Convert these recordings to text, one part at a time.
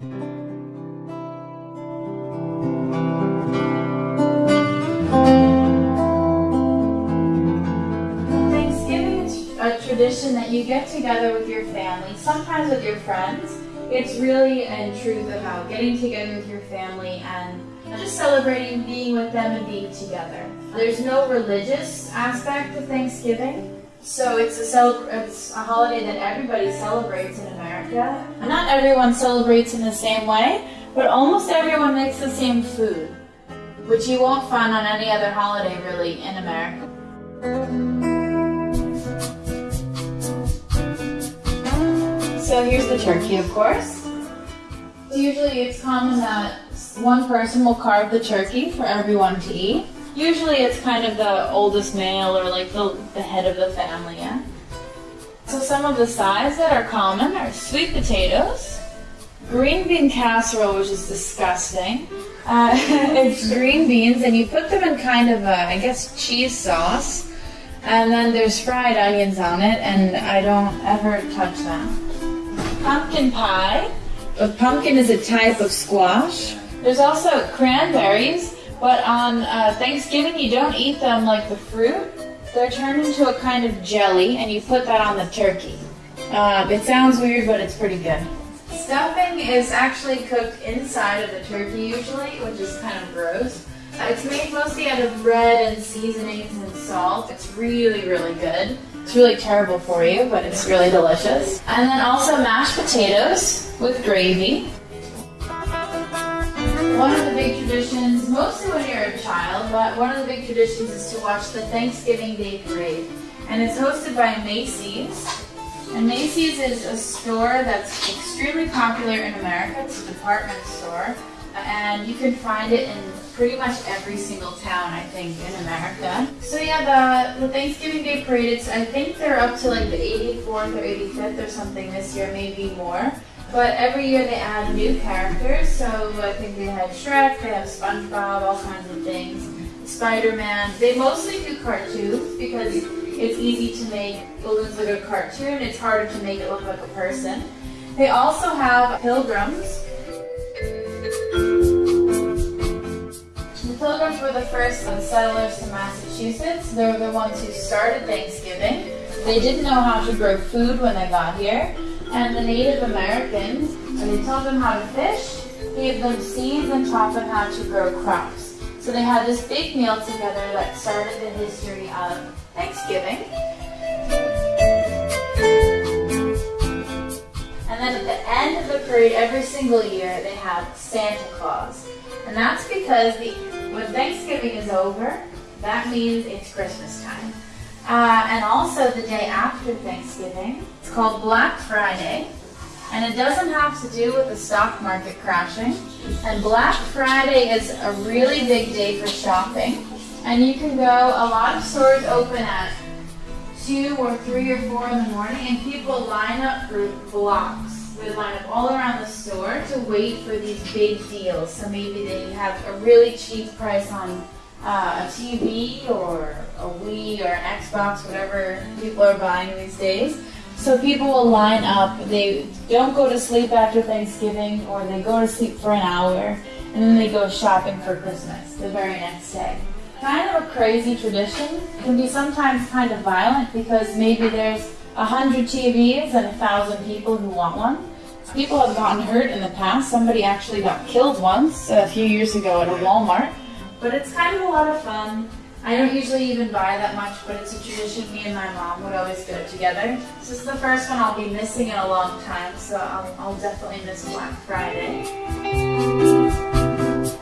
Thanksgiving is a tradition that you get together with your family, sometimes with your friends. It's really in truth about getting together with your family and just celebrating being with them and being together. There's no religious aspect to Thanksgiving, so it's a cel- it's a holiday that everybody celebrates in America. Not everyone celebrates in the same way, but almost everyone makes the same food, which you won't find on any other holiday really in America. So here's the turkey, of course. Usually it's common that one person will carve the turkey for everyone to eat. Usually it's kind of the oldest male or like the, the head of the family, yeah? So some of the sides that are common are sweet potatoes, green bean casserole, which is disgusting. Uh, it's green beans and you put them in kind of a, I guess, cheese sauce. And then there's fried onions on it and I don't ever touch that. Pumpkin pie. A pumpkin is a type of squash. There's also cranberries, but on uh, Thanksgiving you don't eat them like the fruit. They're turned into a kind of jelly, and you put that on the turkey. Uh, it sounds weird, but it's pretty good. Stuffing is actually cooked inside of the turkey usually, which is kind of gross. Uh, it's made mostly out of bread and seasonings and salt. It's really, really good. It's really terrible for you, but it's really delicious. And then also mashed potatoes with gravy. One of the big traditions, mostly when you're a child, but one of the big traditions is to watch the Thanksgiving Day Parade. And it's hosted by Macy's. And Macy's is a store that's extremely popular in America. It's a department store. And you can find it in pretty much every single town, I think, in America. So yeah, the, the Thanksgiving Day Parade, it's, I think they're up to like the 84th or 85th or something this year, maybe more. But every year they add new characters, so I think they had Shrek, they have SpongeBob, all kinds of things. Spider-Man. They mostly do cartoons because it's easy to make balloons look like a cartoon. It's harder to make it look like a person. They also have pilgrims. The pilgrims were the first settlers to Massachusetts. They were the ones who started Thanksgiving. They didn't know how to grow food when they got here. And the Native Americans, and they taught them how to fish, gave them seeds and taught them how to grow crops. So they had this big meal together that started the history of Thanksgiving. And then at the end of the parade, every single year, they have Santa Claus. And that's because the, when Thanksgiving is over, that means it's Christmas time. Uh, and also the day after Thanksgiving, it's called Black Friday. And it doesn't have to do with the stock market crashing. And Black Friday is a really big day for shopping. And you can go, a lot of stores open at 2 or 3 or 4 in the morning, and people line up for blocks. They line up all around the store to wait for these big deals. So maybe they have a really cheap price on uh, a TV or a Wii or an Xbox, whatever people are buying these days. So people will line up. They don't go to sleep after Thanksgiving, or they go to sleep for an hour, and then they go shopping for Christmas the very next day. Kind of a crazy tradition. It can be sometimes kind of violent because maybe there's a hundred TVs and a thousand people who want one. People have gotten hurt in the past. Somebody actually got killed once a few years ago at a Walmart. But it's kind of a lot of fun. I don't usually even buy that much, but it's a tradition me and my mom would always go together. This is the first one I'll be missing in a long time, so I'll, I'll definitely miss Black Friday.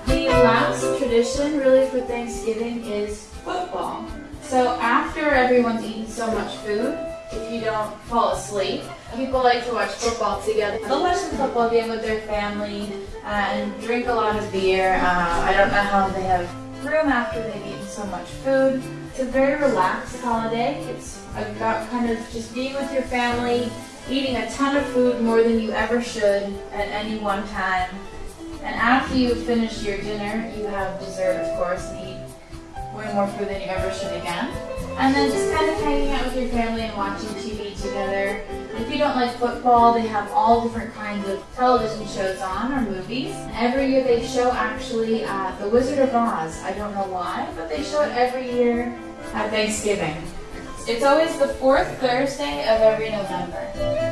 The last tradition really for Thanksgiving is football. So after everyone's eaten so much food, if you don't fall asleep, people like to watch football together. They'll watch the football game with their family uh, and drink a lot of beer. Uh, I don't know how they have room after they've eaten so much food. It's a very relaxed holiday. It's about kind of just being with your family, eating a ton of food more than you ever should at any one time. And after you finish your dinner, you have dessert, of course, and eat way more food than you ever should again. And then just kind of hanging out with your family and watching TV together. If you don't like football, they have all different kinds of television shows on or movies. Every year they show actually uh, The Wizard of Oz. I don't know why, but they show it every year at Thanksgiving. It's always the fourth Thursday of every November.